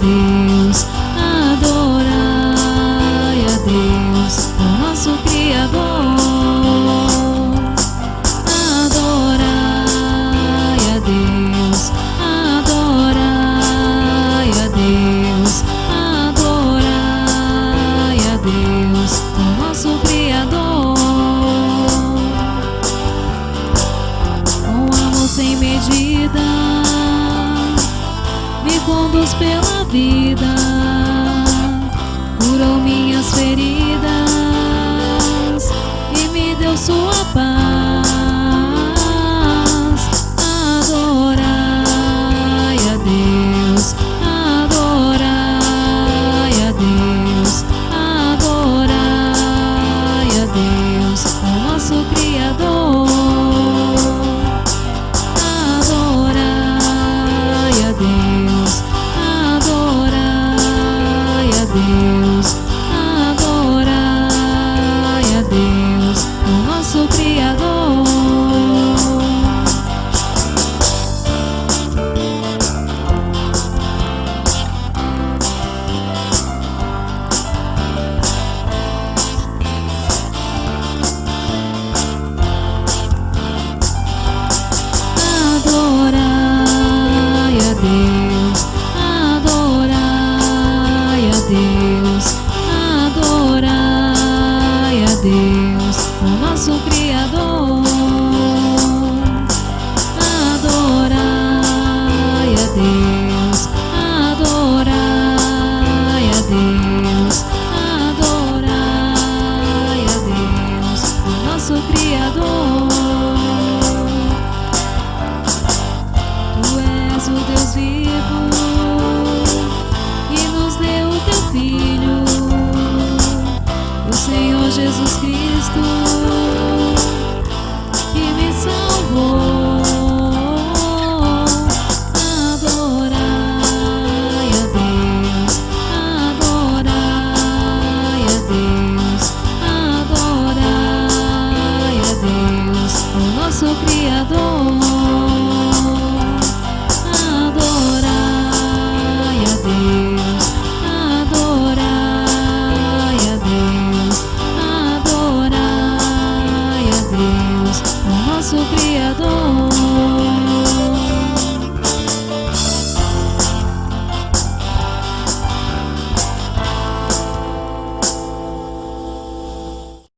These. Conduz pela vida, curou minhas feridas e me deu sua paz. Adorai a Deus, adorai a Deus, adorai a Deus, o nosso Criador. Deus, adorai a Deus, o nosso Criador. Adorai a Deus, Deus, o nosso Criador. Adorai a Deus, Jesus Cristo, que me salvou. Adorai a Deus, adorai a Deus, adorai a Deus, o nosso Criador. nosso